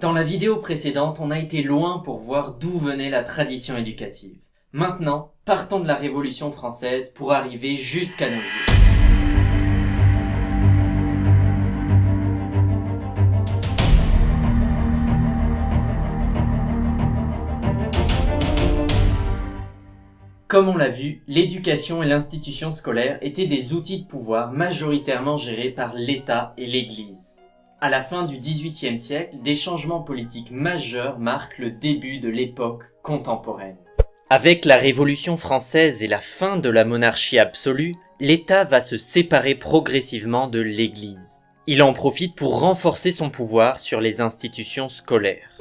Dans la vidéo précédente, on a été loin pour voir d'où venait la tradition éducative. Maintenant, partons de la Révolution française pour arriver jusqu'à nos jours. Comme on l'a vu, l'éducation et l'institution scolaire étaient des outils de pouvoir majoritairement gérés par l'État et l'Église. À la fin du XVIIIe siècle, des changements politiques majeurs marquent le début de l'époque contemporaine. Avec la Révolution française et la fin de la monarchie absolue, l'État va se séparer progressivement de l'Église. Il en profite pour renforcer son pouvoir sur les institutions scolaires.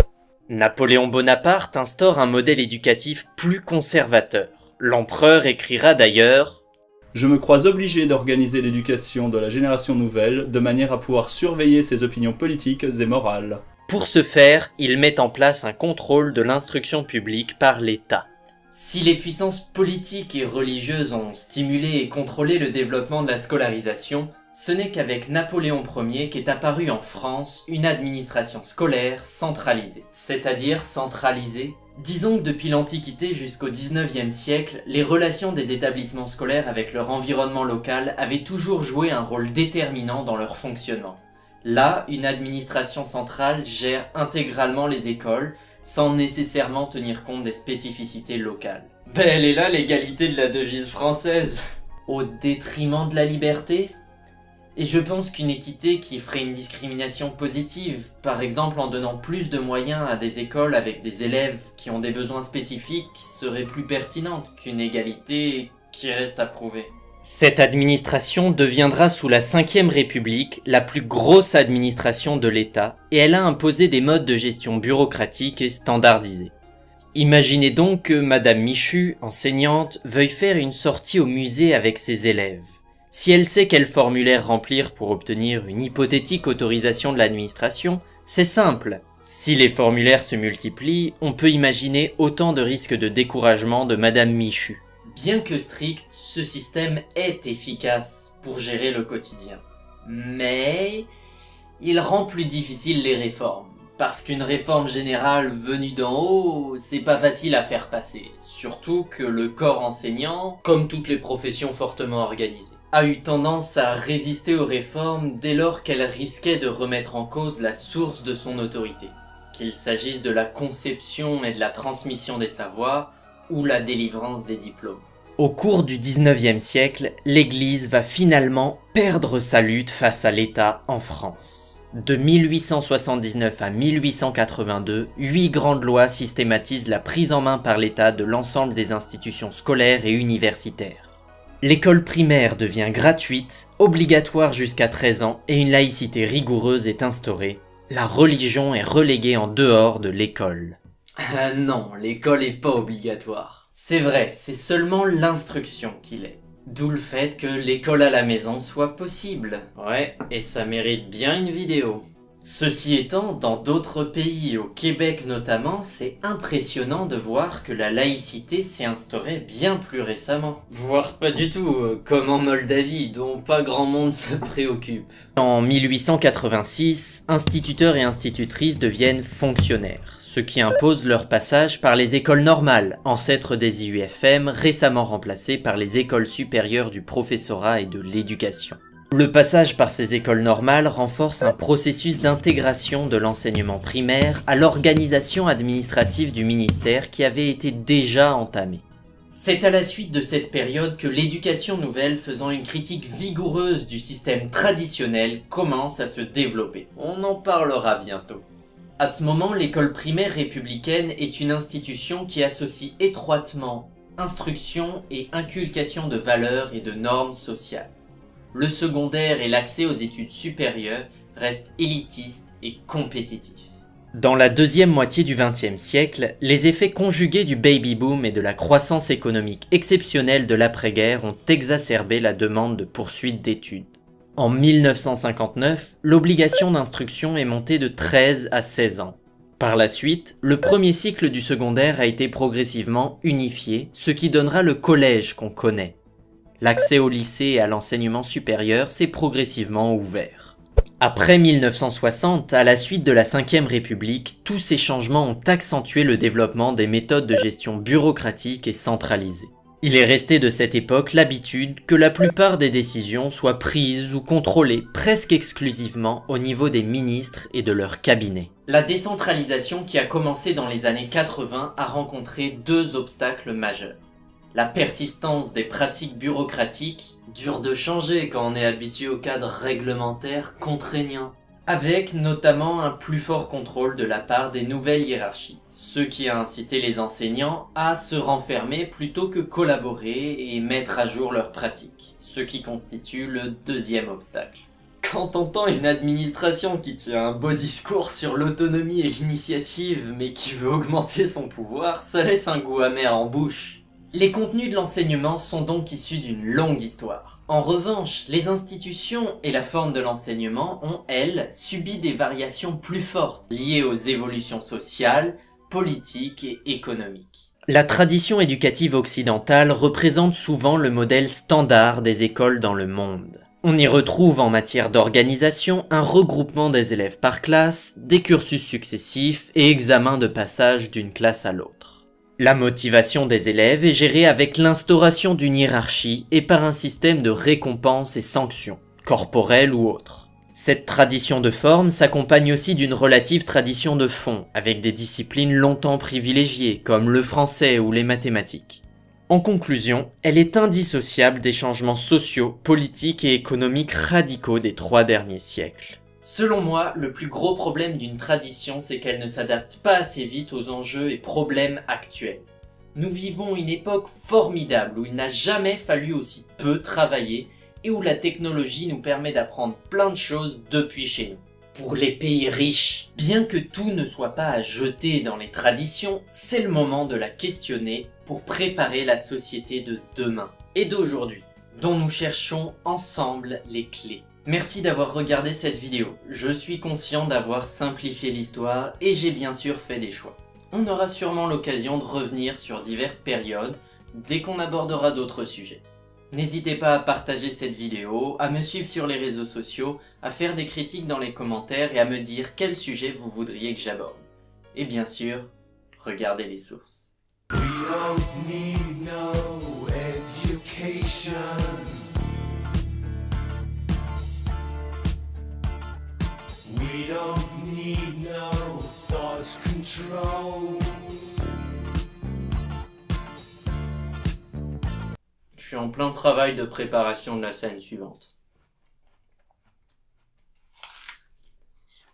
Napoléon Bonaparte instaure un modèle éducatif plus conservateur. L'empereur écrira d'ailleurs je me crois obligé d'organiser l'éducation de la génération nouvelle de manière à pouvoir surveiller ses opinions politiques et morales. Pour ce faire, il met en place un contrôle de l'instruction publique par l'État. Si les puissances politiques et religieuses ont stimulé et contrôlé le développement de la scolarisation, ce n'est qu'avec Napoléon Ier qu'est apparue en France une administration scolaire centralisée. C'est-à-dire centralisée Disons que depuis l'Antiquité jusqu'au 19e siècle, les relations des établissements scolaires avec leur environnement local avaient toujours joué un rôle déterminant dans leur fonctionnement. Là, une administration centrale gère intégralement les écoles, sans nécessairement tenir compte des spécificités locales. Ben elle est là l'égalité de la devise française Au détriment de la liberté? Et je pense qu'une équité qui ferait une discrimination positive, par exemple en donnant plus de moyens à des écoles avec des élèves qui ont des besoins spécifiques, serait plus pertinente qu'une égalité qui reste à prouver. Cette administration deviendra sous la 5ème République la plus grosse administration de l'État et elle a imposé des modes de gestion bureaucratiques et standardisés. Imaginez donc que Madame Michu, enseignante, veuille faire une sortie au musée avec ses élèves. Si elle sait quel formulaire remplir pour obtenir une hypothétique autorisation de l'administration, c'est simple. Si les formulaires se multiplient, on peut imaginer autant de risques de découragement de Madame Michu. Bien que strict, ce système est efficace pour gérer le quotidien. Mais il rend plus difficile les réformes. Parce qu'une réforme générale venue d'en haut, c'est pas facile à faire passer. Surtout que le corps enseignant, comme toutes les professions fortement organisées, a eu tendance à résister aux réformes dès lors qu'elles risquaient de remettre en cause la source de son autorité, qu'il s'agisse de la conception et de la transmission des savoirs ou la délivrance des diplômes. Au cours du 19e siècle, l'Église va finalement perdre sa lutte face à l'État en France. De 1879 à 1882, huit grandes lois systématisent la prise en main par l'État de l'ensemble des institutions scolaires et universitaires. L'école primaire devient gratuite, obligatoire jusqu'à 13 ans et une laïcité rigoureuse est instaurée. La religion est reléguée en dehors de l'école. Ah non, l'école est pas obligatoire. C'est vrai, c'est seulement l'instruction qu'il est. D'où le fait que l'école à la maison soit possible. Ouais, et ça mérite bien une vidéo. Ceci étant, dans d'autres pays, au Québec notamment, c'est impressionnant de voir que la laïcité s'est instaurée bien plus récemment. Voire pas du tout, euh, comme en Moldavie, dont pas grand monde se préoccupe. En 1886, instituteurs et institutrices deviennent fonctionnaires, ce qui impose leur passage par les écoles normales, ancêtres des IUFM, récemment remplacées par les écoles supérieures du professorat et de l'éducation. Le passage par ces écoles normales renforce un processus d'intégration de l'enseignement primaire à l'organisation administrative du ministère qui avait été déjà entamée. C'est à la suite de cette période que l'éducation nouvelle faisant une critique vigoureuse du système traditionnel commence à se développer. On en parlera bientôt. À ce moment, l'école primaire républicaine est une institution qui associe étroitement instruction et inculcation de valeurs et de normes sociales le secondaire et l'accès aux études supérieures restent élitistes et compétitifs. Dans la deuxième moitié du XXe siècle, les effets conjugués du baby-boom et de la croissance économique exceptionnelle de l'après-guerre ont exacerbé la demande de poursuite d'études. En 1959, l'obligation d'instruction est montée de 13 à 16 ans. Par la suite, le premier cycle du secondaire a été progressivement unifié, ce qui donnera le collège qu'on connaît. L'accès au lycée et à l'enseignement supérieur s'est progressivement ouvert. Après 1960, à la suite de la Ve République, tous ces changements ont accentué le développement des méthodes de gestion bureaucratique et centralisées. Il est resté de cette époque l'habitude que la plupart des décisions soient prises ou contrôlées presque exclusivement au niveau des ministres et de leurs cabinets. La décentralisation qui a commencé dans les années 80 a rencontré deux obstacles majeurs. La persistance des pratiques bureaucratiques, dure de changer quand on est habitué au cadre réglementaire contraignant, avec notamment un plus fort contrôle de la part des nouvelles hiérarchies, ce qui a incité les enseignants à se renfermer plutôt que collaborer et mettre à jour leurs pratiques, ce qui constitue le deuxième obstacle. Quand on entend une administration qui tient un beau discours sur l'autonomie et l'initiative, mais qui veut augmenter son pouvoir, ça laisse un goût amer en bouche. Les contenus de l'enseignement sont donc issus d'une longue histoire. En revanche, les institutions et la forme de l'enseignement ont, elles, subi des variations plus fortes, liées aux évolutions sociales, politiques et économiques. La tradition éducative occidentale représente souvent le modèle standard des écoles dans le monde. On y retrouve en matière d'organisation un regroupement des élèves par classe, des cursus successifs et examens de passage d'une classe à l'autre. La motivation des élèves est gérée avec l'instauration d'une hiérarchie et par un système de récompenses et sanctions, corporelles ou autres. Cette tradition de forme s'accompagne aussi d'une relative tradition de fond, avec des disciplines longtemps privilégiées comme le français ou les mathématiques. En conclusion, elle est indissociable des changements sociaux, politiques et économiques radicaux des trois derniers siècles. Selon moi, le plus gros problème d'une tradition, c'est qu'elle ne s'adapte pas assez vite aux enjeux et problèmes actuels. Nous vivons une époque formidable où il n'a jamais fallu aussi peu travailler et où la technologie nous permet d'apprendre plein de choses depuis chez nous. Pour les pays riches, bien que tout ne soit pas à jeter dans les traditions, c'est le moment de la questionner pour préparer la société de demain et d'aujourd'hui, dont nous cherchons ensemble les clés. Merci d'avoir regardé cette vidéo. Je suis conscient d'avoir simplifié l'histoire et j'ai bien sûr fait des choix. On aura sûrement l'occasion de revenir sur diverses périodes dès qu'on abordera d'autres sujets. N'hésitez pas à partager cette vidéo, à me suivre sur les réseaux sociaux, à faire des critiques dans les commentaires et à me dire quel sujet vous voudriez que j'aborde. Et bien sûr, regardez les sources. Je suis en plein travail de préparation de la scène suivante.